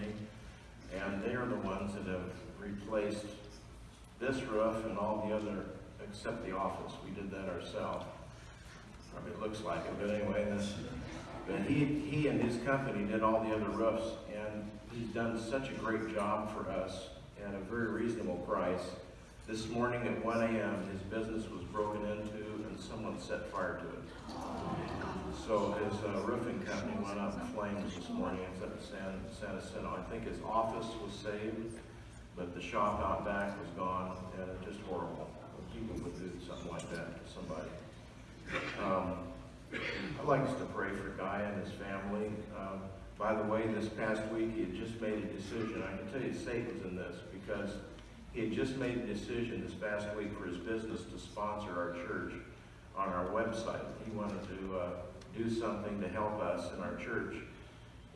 company. And they are the ones that have replaced this roof and all the other, except the office. We did that ourselves. It looks like it, but anyway, but he, he and his company did all the other roofs, and he's done such a great job for us at a very reasonable price. This morning at one AM, his business was broken into and someone set fire to it. So his uh, roofing company went up in flames this morning in San, San Jacinto. I think his office was saved, but the shop out back was gone, and it's just horrible. People would do something like that to somebody. Um, I'd like us to pray for Guy and his family. Um, by the way, this past week, he had just made a decision. I can tell you Satan's in this because he had just made a decision this past week for his business to sponsor our church on our website. He wanted to uh, do something to help us in our church.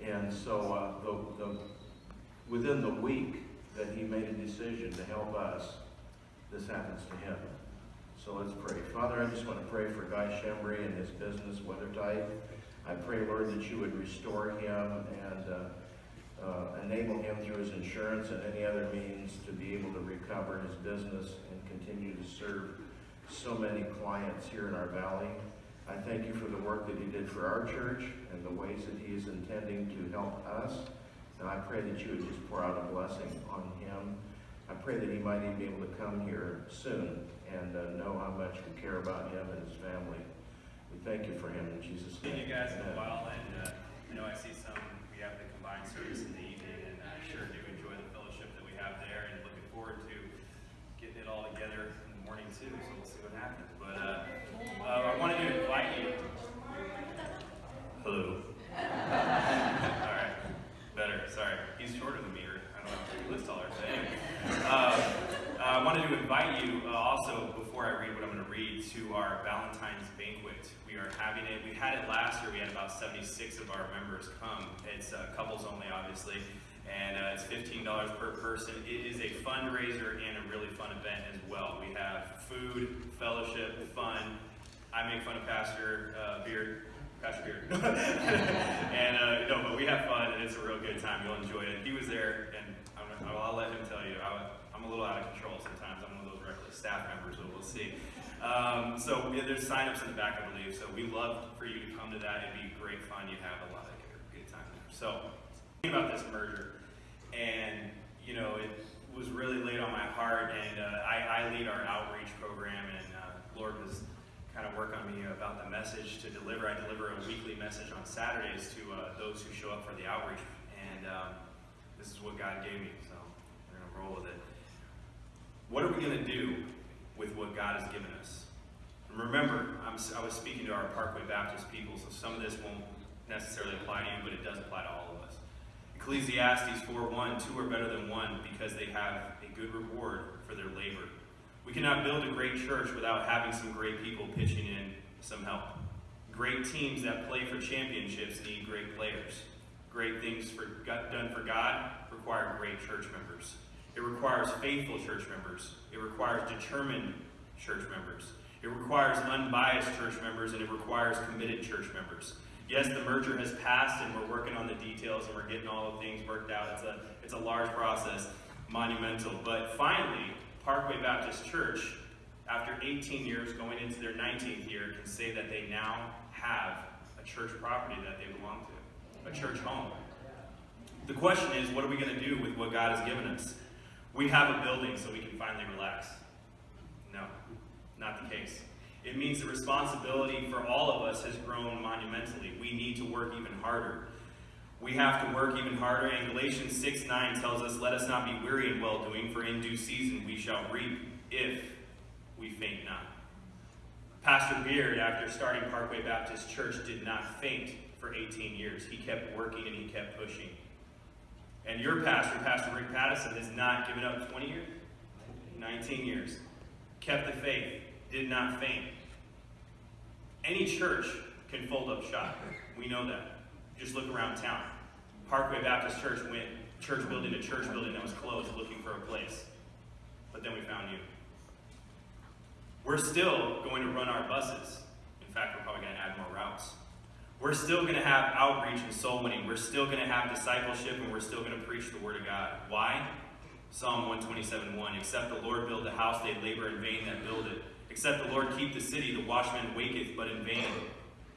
And so uh, the, the, within the week that he made a decision to help us, this happens to him. So let's pray. Father, I just want to pray for Guy Shembri and his business, Weathertight. I pray, Lord, that you would restore him and uh, uh, enable him through his insurance and any other means to be able to recover his business and continue to serve so many clients here in our valley. I thank you for the work that he did for our church and the ways that he is intending to help us. And I pray that you would just pour out a blessing on him. I pray that he might even be able to come here soon and uh, know how much we care about him and his family. We thank you for him in Jesus' name. Seen you guys in a while, and uh, I know I see some, we have the combined service in the evening, and I sure do enjoy the fellowship that we have there, and looking forward to getting it all together in the morning too, so we'll see what happens. But uh, uh, I wanted to invite you. Hello. all right, better. Sorry, he's shorter than me, or I don't know, he looks taller. But anyway, uh, uh, I wanted to invite you uh, also before I read what I'm going to our Valentine's banquet. We are having it. We had it last year. We had about 76 of our members come. It's uh, couples only, obviously, and uh, it's $15 per person. It is a fundraiser and a really fun event as well. We have food, fellowship, fun. I make fun of Pastor uh, Beard. Pastor Beard. and uh, no, but we have fun and it's a real good time. You'll enjoy it. He was there, and I'm, I'll let him tell you. I, I'm a little out of control sometimes. I'm one of those reckless staff members, but we'll see. Um, so yeah, there's signups in the back, I believe. So we love for you to come to that. It'd be great fun. You'd have a lot of good, time there. So thinking about this merger, and you know, it was really laid on my heart. And uh, I, I lead our outreach program, and uh, Lord was kind of work on me about the message to deliver. I deliver a weekly message on Saturdays to uh, those who show up for the outreach, and um, this is what God gave me. So we're gonna roll with it. What are we gonna do with what God has given us? And remember, I'm, I was speaking to our Parkway Baptist people, so some of this won't necessarily apply to you, but it does apply to all of us. Ecclesiastes 4:1, two are better than one because they have a good reward for their labor. We cannot build a great church without having some great people pitching in some help. Great teams that play for championships need great players. Great things for, done for God require great church members. It requires faithful church members. It requires determined church members. It requires unbiased church members, and it requires committed church members. Yes, the merger has passed, and we're working on the details, and we're getting all the things worked out. It's a, it's a large process, monumental. But finally, Parkway Baptist Church, after 18 years, going into their 19th year, can say that they now have a church property that they belong to, a church home. The question is, what are we going to do with what God has given us? We have a building so we can finally relax. No, not the case. It means the responsibility for all of us has grown monumentally. We need to work even harder. We have to work even harder. And Galatians 6 9 tells us, Let us not be weary in well doing, for in due season we shall reap if we faint not. Pastor Beard, after starting Parkway Baptist Church, did not faint for 18 years. He kept working and he kept pushing. And your pastor, Pastor Rick Pattison, has not given up 20 years? 19 years. Kept the faith, did not faint. Any church can fold up shop. We know that. Just look around town. Parkway Baptist Church went church building to church building that was closed looking for a place. But then we found you. We're still going to run our buses. In fact, we're probably going to add more routes. We're still going to have outreach and soul winning. We're still going to have discipleship and we're still going to preach the Word of God. Why? Psalm 127 1. Except the Lord build the house, they labor in vain that build it. Except the Lord keep the city, the watchman waketh, but in vain.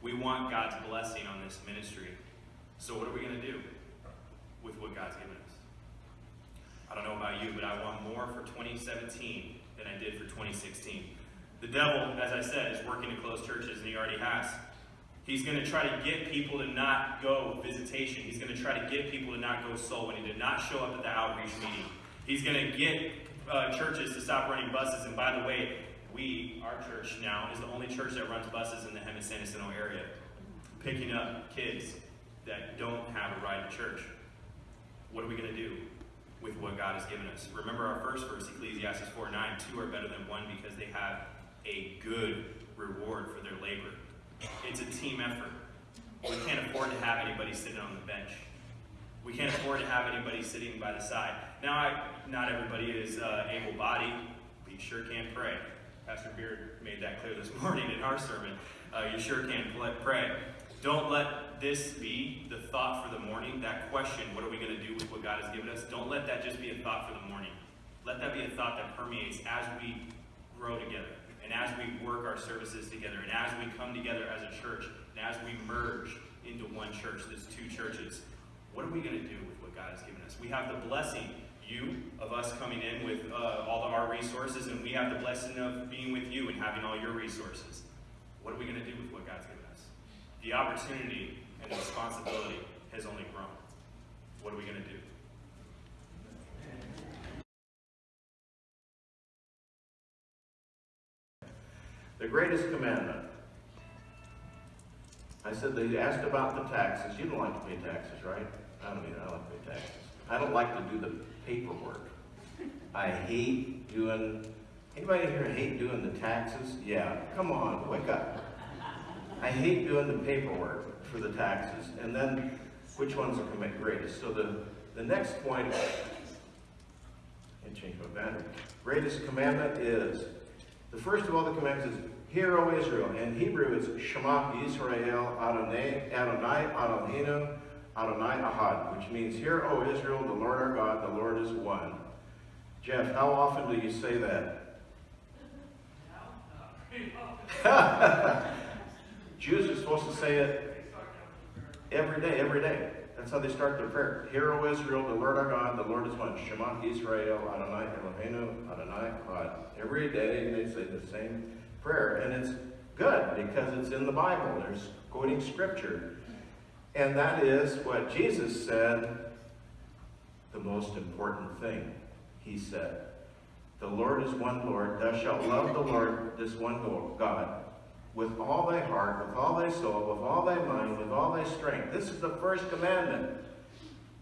We want God's blessing on this ministry. So, what are we going to do with what God's given us? I don't know about you, but I want more for 2017 than I did for 2016. The devil, as I said, is working to close churches, and he already has. He's going to try to get people to not go visitation. He's going to try to get people to not go soul winning, to not show up at the outreach meeting. He's going to get uh, churches to stop running buses. And by the way, we, our church now, is the only church that runs buses in the Hemet San Jacinto area, picking up kids that don't have a ride to church. What are we going to do with what God has given us? Remember our first verse, Ecclesiastes 4 9, two are better than one because they have a good reward for their labor. It's a team effort. We can't afford to have anybody sitting on the bench. We can't afford to have anybody sitting by the side. Now, I, not everybody is uh, able-bodied, but you sure can pray. Pastor Beard made that clear this morning in our sermon. Uh, you sure can pray. Don't let this be the thought for the morning, that question, what are we going to do with what God has given us? Don't let that just be a thought for the morning. Let that be a thought that permeates as we grow together and as we work our services together and as we come together as a church and as we merge into one church, there's two churches. What are we going to do with what God has given us? We have the blessing, you, of us coming in with uh, all of our resources, and we have the blessing of being with you and having all your resources. What are we going to do with what God's given us? The opportunity and the responsibility has only grown. What are we going to do? The greatest commandment. I said they asked about the taxes. You don't like to pay taxes, right? I don't either. I like to pay taxes. I don't like to do the paperwork. I hate doing. Anybody here hate doing the taxes? Yeah. Come on, wake up. I hate doing the paperwork for the taxes. And then, which ones are greatest? So the the next point. I changed my battery. Greatest commandment is the first of all the commandments is, Hear, O Israel. In Hebrew, it's Shema Yisrael Adonai, Adonai Eloheinu Adonai Ahad, which means, Hear, O Israel, the Lord our God, the Lord is one. Jeff, how often do you say that? Jews are supposed to say it every day, every day. That's how they start their prayer. Hear, O Israel, the Lord our God, the Lord is one. Shema Israel, Adonai Eloheinu, Adonai Echad. Every day they say the same prayer. And it's good because it's in the Bible. There's quoting scripture. And that is what Jesus said, the most important thing. He said, The Lord is one Lord. Thou shalt love the Lord, this one God, with all thy heart, with all thy soul, with all thy mind, with all thy strength. This is the first commandment.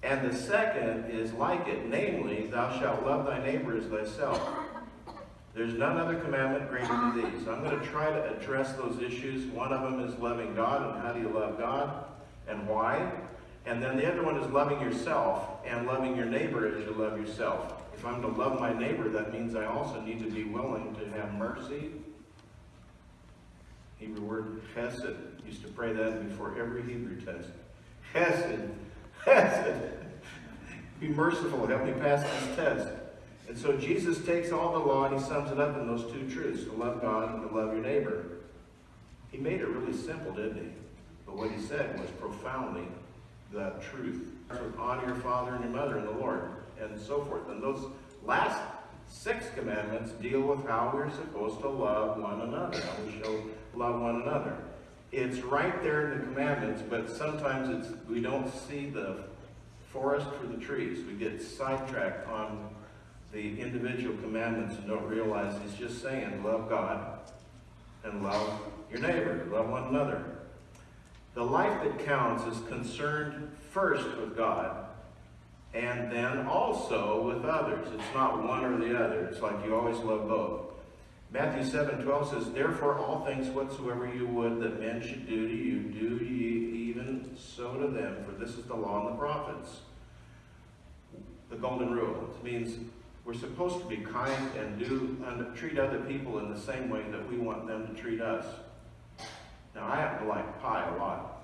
And the second is like it, namely, thou shalt love thy neighbor as thyself. There's none other commandment greater than these. I'm going to try to address those issues. One of them is loving God and how do you love God and why. And then the other one is loving yourself and loving your neighbor as you love yourself. If I'm to love my neighbor, that means I also need to be willing to have mercy. Hebrew word chesed. Used to pray that before every Hebrew test. Chesed. Chesed. Be merciful. Help me pass this test. And so Jesus takes all the law and he sums it up in those two truths, to love God and to love your neighbor. He made it really simple, didn't he? But what he said was profoundly the truth. Honor your father and your mother and the Lord, and so forth. And those last six commandments deal with how we're supposed to love one another, how we show love one another. It's right there in the commandments, but sometimes it's we don't see the forest for the trees. We get sidetracked on the individual commandments and don't realize he's just saying love God and love your neighbor, love one another. The life that counts is concerned first with God and then also with others. It's not one or the other. It's like you always love both. Matthew 7, 12 says, Therefore all things whatsoever you would that men should do to you, do ye even so to them, for this is the law and the prophets. The golden rule. It means we're supposed to be kind and do and treat other people in the same way that we want them to treat us. Now, I happen to like pie a lot.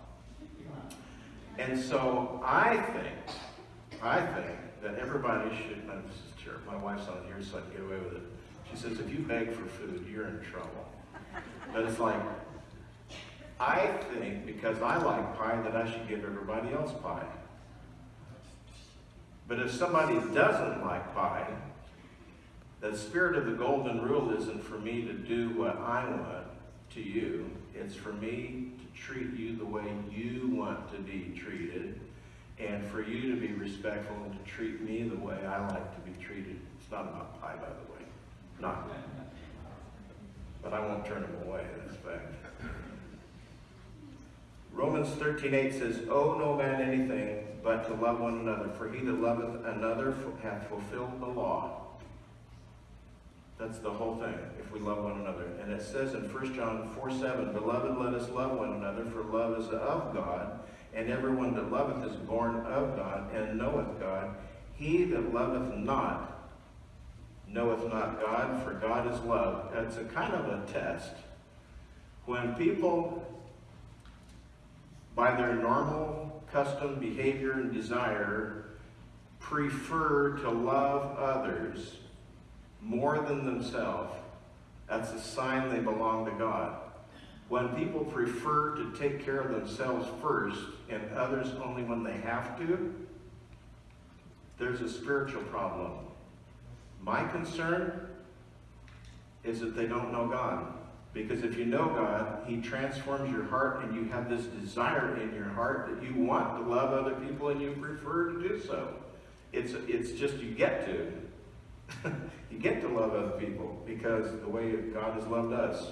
And so I think, I think that everybody should, terrible, my wife's on here, so I can get away with it. She says, if you beg for food, you're in trouble. But it's like, I think because I like pie that I should give everybody else pie. But if somebody doesn't like pie, the spirit of the golden rule isn't for me to do what I want to you. It's for me to treat you the way you want to be treated, and for you to be respectful and to treat me the way I like to be treated. It's not about pie, by the way. Not. But I won't turn them away, that's fact. Romans 13:8 says, Owe no man anything but to love one another, for he that loveth another hath fulfilled the law. That's the whole thing, if we love one another. And it says in 1 John 4 7, Beloved, let us love one another, for love is of God, and everyone that loveth is born of God, and knoweth God. He that loveth not knoweth not God, for God is love. That's a kind of a test. When people, by their normal custom, behavior, and desire, prefer to love others more than themselves, that's a sign they belong to God. When people prefer to take care of themselves first and others only when they have to, there's a spiritual problem. My concern is that they don't know God. Because if you know God, He transforms your heart and you have this desire in your heart that you want to love other people and you prefer to do so. It's, it's just you get to. you get to love other people because the way God has loved us.